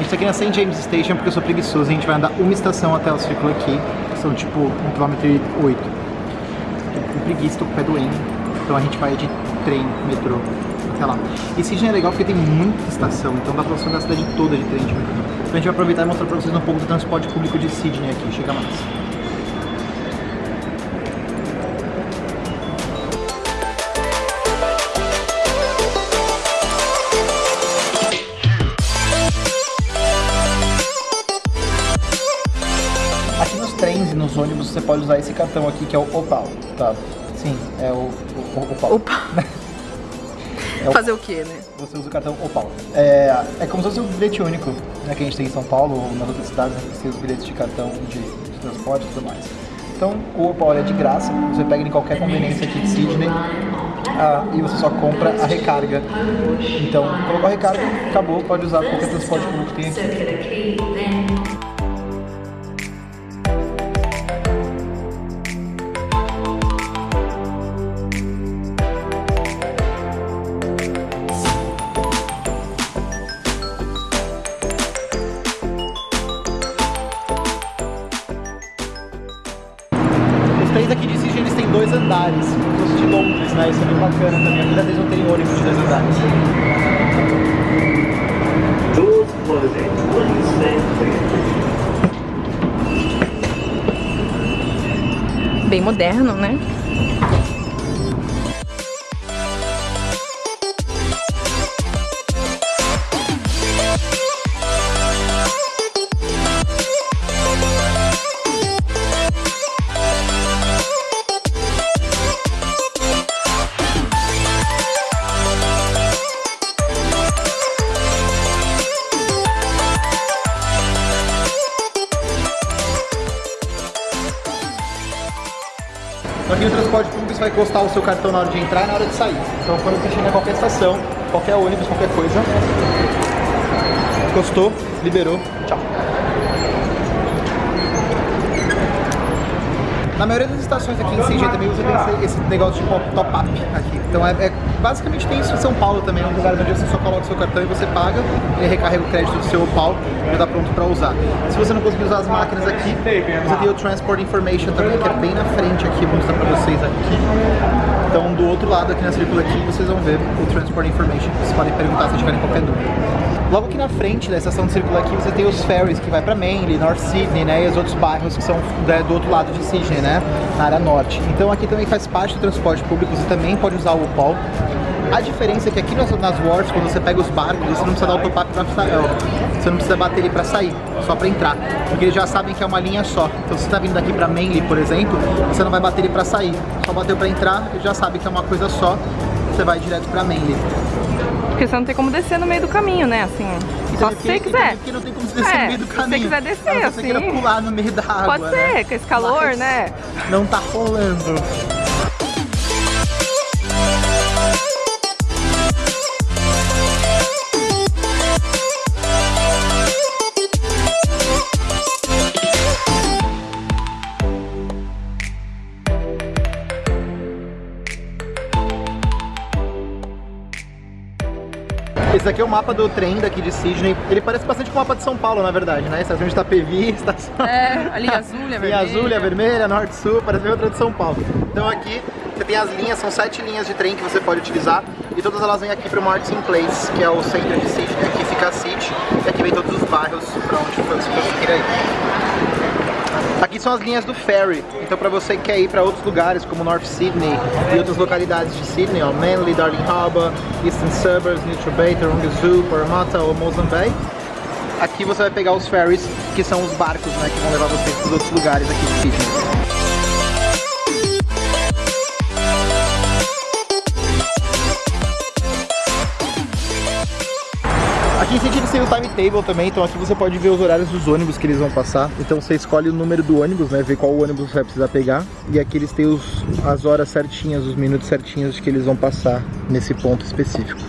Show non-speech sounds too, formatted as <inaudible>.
gente tá aqui na St. James Station porque eu sou preguiçoso. A gente vai andar uma estação até o círculo aqui. São tipo 1 km 8. Tô com preguiça, tô com o pé doendo. Então a gente vai de trem, metrô, até lá. E Sydney é legal porque tem muita estação, então dá pra você andar a cidade toda de trem de metrô. Então a gente vai aproveitar e mostrar pra vocês um pouco do transporte público de Sydney aqui. Chega mais. Trens e nos ônibus você pode usar esse cartão aqui que é o Opal, tá? Sim, é o, o, o Opal. Opa! <laughs> É o- Fazer o quê, né? Você usa o cartão Opal. É, é como se fosse o bilhete único né, que a gente tem em São Paulo ou nas outras cidades, né, que tem os bilhetes de cartão de, de transporte e tudo mais. Então o Opal é de graça, você pega em qualquer conveniência aqui de Sydney ah, e você só compra a recarga. Então colocou a recarga, acabou, pode usar qualquer transporte público que tem aqui. Os trens aqui de Sydney eles têm dois andares, como se fosse de Londres, né? Isso é bem bacana também. Apesar deles não terem ônibus de dois andares. Doors closing. Please stand clear. Bem moderno, né? Então aqui no transporte público você vai encostar o seu cartão na hora de entrar e na hora de sair. Então quando você chega em qualquer estação, qualquer ônibus, qualquer coisa, encostou, liberou, tchau. Na maioria das estações aqui em CG também você tem esse, negócio de top-up aqui. Então é, é- basicamente tem isso em São Paulo também, é um lugar onde você só coloca o seu cartão e você paga, ele recarrega o crédito do seu pau e já tá pronto para usar. Se você não conseguir usar as máquinas aqui, você tem o Transport Information também, que é bem na frente aqui, vou mostrar para vocês aqui. Então do outro lado aqui na Circula aqui vocês vão ver o Transport Information, vocês podem perguntar se tiverem qualquer dúvida. Logo aqui na frente da estação de Circula aqui você tem os ferries que vai para Manly, North Sydney, né, e os outros bairros que são né, do outro lado de Sydney, né, na área norte. Então aqui também faz parte do transporte público, você também pode usar o UPOL. A diferença é que aqui nas, nas wharfs, quando você pega os barcos, você não precisa dar o top-up pra sair, ó, você não precisa bater ele para sair, só para entrar, porque eles já sabem que é uma linha só. Então se você tá vindo daqui para Manly, por exemplo, você não vai bater ele para sair, só bateu para entrar, ele já sabe que é uma coisa só, você vai direto para Manly. Porque você não tem como descer no meio do caminho, né? Assim, só se você quiser. Porque não tem como descer É, no meio do se você caminho. quiser descer, A não ser que você assim. queira pular no meio da água, Pode ser, né? com esse calor, Mas né? Não tá rolando. Esse aqui é o mapa do trem daqui de Sydney. Ele parece bastante com o mapa de São Paulo, na verdade, né? Estação de Itapevi, <laughs> estação... É, a linha azul, a Linha vermelha. azul, linha vermelha, norte, sul, parece bem outra de São Paulo. Então aqui você tem as linhas, são sete linhas de trem que você pode utilizar e todas elas vêm aqui para o Martin Place, que é o centro de Sydney. Aqui fica a City e aqui vem todos os bairros para onde você conseguir ir. Aqui são as linhas do ferry, então para você que quer ir para outros lugares como North Sydney e outras localidades de Sydney, ó, Manly, Darling Harbour, Eastern Suburbs, Bay, Taronga Zoo, Parramatta ou Mozambique, aqui você vai pegar os ferries, que são os barcos né, que vão levar você para os outros lugares aqui de Sydney. Aqui em Sydney tem o timetable também, então aqui você pode ver os horários dos ônibus que eles vão passar. Então você escolhe o número do ônibus, né, ver qual ônibus você vai precisar pegar. E aqui eles têm os, as horas certinhas, os minutos certinhos que eles vão passar nesse ponto específico.